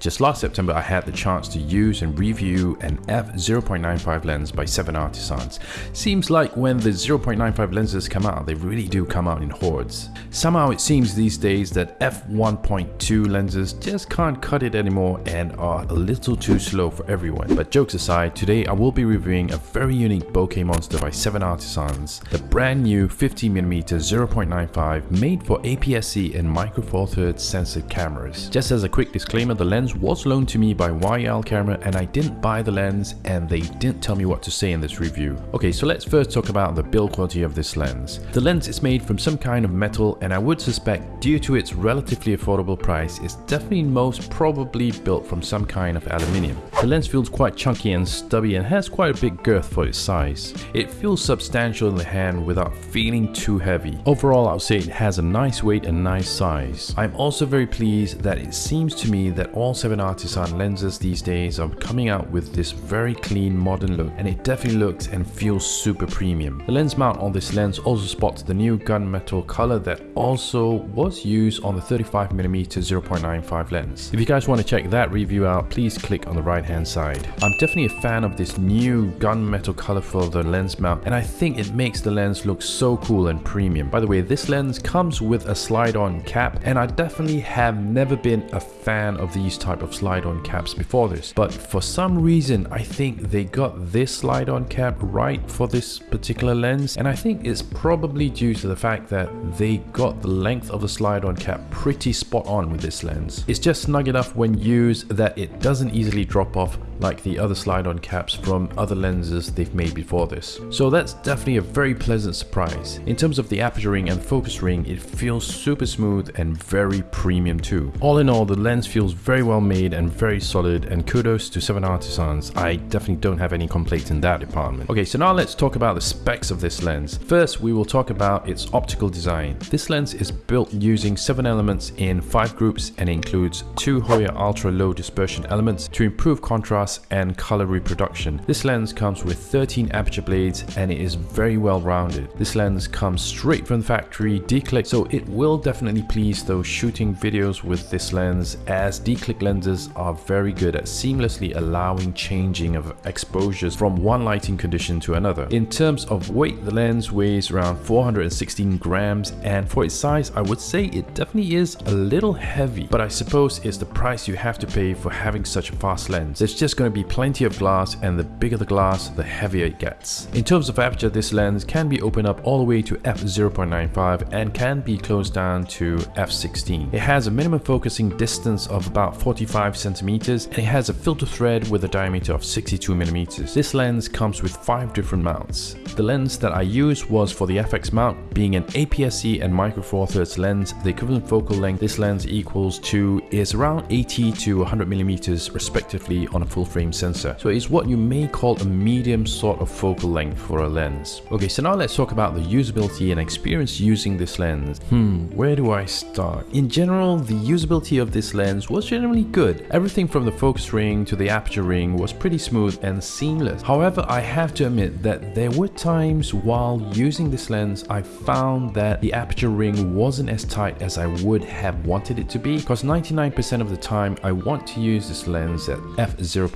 Just last September, I had the chance to use and review an f0.95 lens by 7 Artisans. Seems like when the 0.95 lenses come out, they really do come out in hordes. Somehow it seems these days that f1.2 lenses just can't cut it anymore and are a little too slow for everyone. But jokes aside, today I will be reviewing a very unique bokeh monster by 7 Artisans, the brand new 50mm 0.95 made for APS-C and Micro Four Thirds sensor cameras. Just as a quick disclaimer, the lens was loaned to me by YL Camera and I didn't buy the lens and they didn't tell me what to say in this review. Okay, so let's first talk about the build quality of this lens. The lens is made from some kind of metal and I would suspect due to its relatively affordable price, it's definitely most probably built from some kind of aluminium. The lens feels quite chunky and stubby and has quite a big girth for its size. It feels substantial in the hand without feeling too heavy. Overall, I would say it has a nice weight and nice size. I'm also very pleased that it seems to me that all 7 Artisan lenses these days are coming out with this very clean modern look and it definitely looks and feels super premium. The lens mount on this lens also spots the new gunmetal color that also was used on the 35mm 0.95 lens. If you guys want to check that review out, please click on the right hand side. I'm definitely a fan of this new gunmetal color for the lens mount and I think it makes the lens look so cool and premium. By the way, this lens comes with a slide-on cap and I definitely have never been a fan of these type of slide-on caps before this but for some reason I think they got this slide-on cap right for this particular lens and I think it's probably due to the fact that they got the length of the slide-on cap pretty spot on with this lens. It's just snug enough when used that it doesn't easily drop off like the other slide-on caps from other lenses they've made before this. So that's definitely a very pleasant surprise. In terms of the aperture ring and focus ring, it feels super smooth and very premium too. All in all, the lens feels very well made and very solid and kudos to 7 Artisans. I definitely don't have any complaints in that department. Okay, so now let's talk about the specs of this lens. First, we will talk about its optical design. This lens is built using 7 elements in 5 groups and includes 2 Hoya ultra low dispersion elements to improve contrast and color reproduction. This lens comes with 13 aperture blades and it is very well rounded. This lens comes straight from the factory declick so it will definitely please those shooting videos with this lens as declick lenses are very good at seamlessly allowing changing of exposures from one lighting condition to another. In terms of weight, the lens weighs around 416 grams and for its size I would say it definitely is a little heavy but I suppose it's the price you have to pay for having such a fast lens. There's just going to be plenty of glass and the bigger the glass the heavier it gets. In terms of aperture this lens can be opened up all the way to f0.95 and can be closed down to f16. It has a minimum focusing distance of about 45 centimeters and it has a filter thread with a diameter of 62 millimeters. This lens comes with five different mounts. The lens that I used was for the FX mount being an APS-C and Micro Four Thirds lens. The equivalent focal length this lens equals to is around 80 to 100 millimeters respectively on a full frame sensor. So it's what you may call a medium sort of focal length for a lens. Okay, so now let's talk about the usability and experience using this lens. Hmm, where do I start? In general, the usability of this lens was generally good. Everything from the focus ring to the aperture ring was pretty smooth and seamless. However, I have to admit that there were times while using this lens I found that the aperture ring wasn't as tight as I would have wanted it to be because 99% of the time I want to use this lens at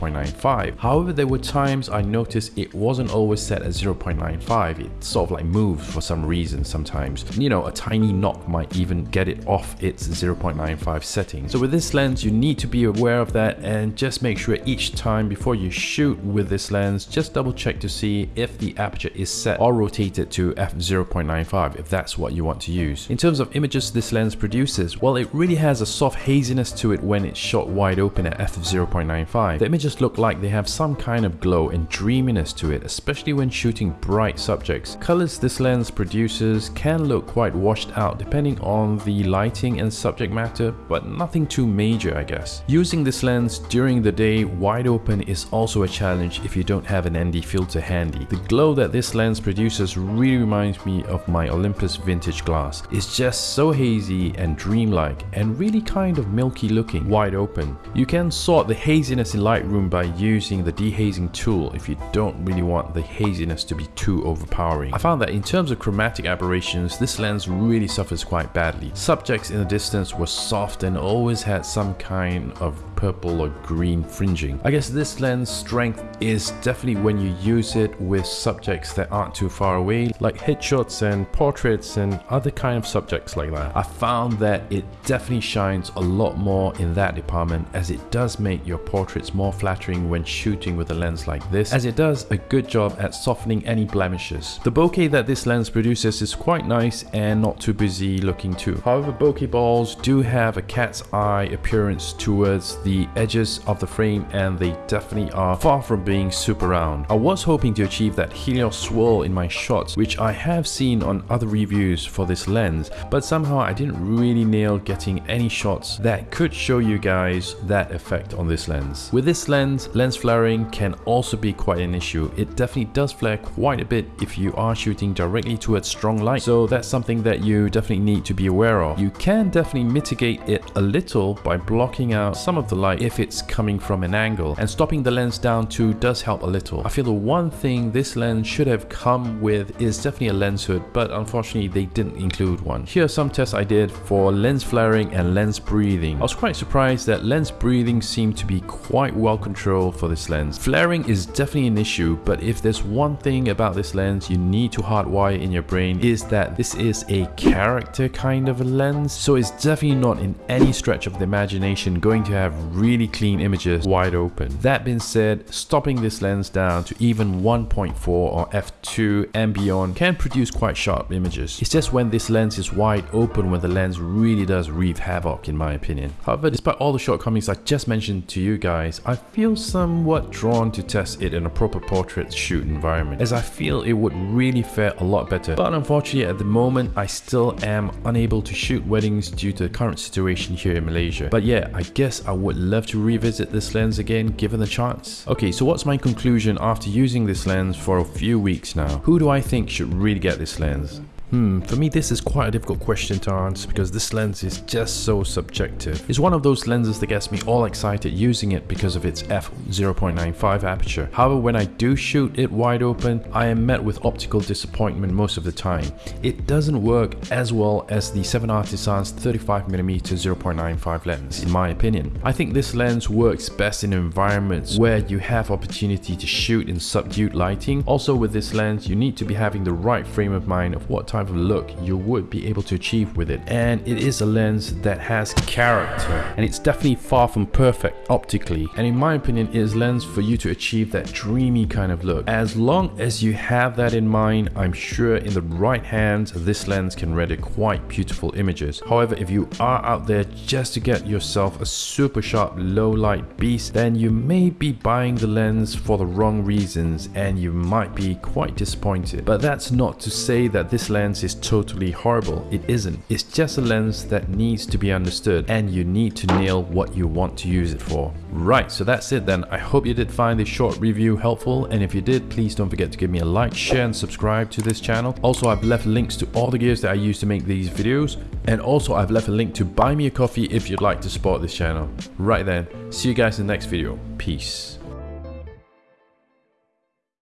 f0.95. However, there were times I noticed it wasn't always set at 0.95. It sort of like moves for some reason sometimes. You know, a tiny knock might even get it off its 0.95 setting. So with this lens, you need to be aware of that and just make sure each time before you shoot with this lens, just double check to see if the aperture is set or rotated to f0.95 if that's what you want to use. In terms of images this lens produces, well it really has a soft haziness to it when it's shot wide open at f0.95. The images look like they have some kind of glow and dreaminess to it, especially when shooting bright subjects. Colors this lens produces can look quite washed out depending on the lighting and subject matter, but nothing too major I guess. Using this lens during the day wide open is also a challenge if you don't have an ND filter handy. The glow that this lens produces really reminds me of my Olympus vintage glass. It's just so hazy and dreamlike and really kind of milky looking wide open. You can sort the haziness in Lightroom by using the dehazing tool if you don't really want the haziness to be too overpowering. I found that in terms of chromatic aberrations, this lens really suffers quite badly. Subjects in the distance were soft and always had some kind of purple or green fringing. I guess this lens strength is definitely when you use it with subjects that aren't too far away, like headshots and portraits and other kind of subjects like that. I found that it definitely shines a lot more in that department as it does make your portraits more flattering when shooting with a lens like this, as it does a good job at softening any blemishes. The bokeh that this lens produces is quite nice and not too busy looking too. However, bokeh balls do have a cat's eye appearance towards the edges of the frame and they definitely are far from being super round. I was hoping to achieve that Helios swirl in my shots, which I have seen on other reviews for this lens, but somehow I didn't really nail getting any shots that could show you guys that effect on this lens. With this lens, lens flaring can also be quite an issue. It definitely does flare quite a bit if you are shooting directly towards strong light, so that's something that you definitely need to be aware of. You can definitely mitigate it a little by blocking out some of the light if it's coming from an angle, and stopping the lens down too does help a little. I feel the one thing this lens should have come with is definitely a lens hood, but unfortunately they didn't include one. Here are some tests I did for lens flaring and lens breathing. I was quite surprised that lens breathing seemed to be quite well controlled for this lens. Flaring is definitely an issue, but if there's one thing about this lens you need to hardwire in your brain is that this is a character kind of a lens, so it's definitely not in any stretch of the imagination going to have really clean images wide open. That being said, stopping this lens down to even 1.4 or f2 and beyond can produce quite sharp images. It's just when this lens is wide open when the lens really does wreak havoc in my opinion. However, despite all the shortcomings I just mentioned to you guys, I feel somewhat drawn to test it in a proper portrait shoot environment as I feel it would really fare a lot better. But unfortunately at the moment I still am unable to shoot weddings due to the current situation here in Malaysia. But yeah, I guess I would love to revisit this lens again given the chance. Okay, so what's my conclusion after using this lens for a few weeks now? Who do I think should really get this lens? Hmm, for me this is quite a difficult question to answer because this lens is just so subjective. It's one of those lenses that gets me all excited using it because of its f0.95 aperture. However, when I do shoot it wide open, I am met with optical disappointment most of the time. It doesn't work as well as the 7 Artisans 35mm 0.95 lens in my opinion. I think this lens works best in environments where you have opportunity to shoot in subdued lighting. Also with this lens, you need to be having the right frame of mind of what type type of look you would be able to achieve with it. And it is a lens that has character and it's definitely far from perfect optically. And in my opinion, it is lens for you to achieve that dreamy kind of look. As long as you have that in mind, I'm sure in the right hands, this lens can render quite beautiful images. However, if you are out there just to get yourself a super sharp low light beast, then you may be buying the lens for the wrong reasons and you might be quite disappointed. But that's not to say that this lens lens is totally horrible. It isn't. It's just a lens that needs to be understood and you need to nail what you want to use it for. Right, so that's it then. I hope you did find this short review helpful and if you did, please don't forget to give me a like, share and subscribe to this channel. Also, I've left links to all the gears that I use to make these videos and also I've left a link to buy me a coffee if you'd like to support this channel. Right then, see you guys in the next video. Peace.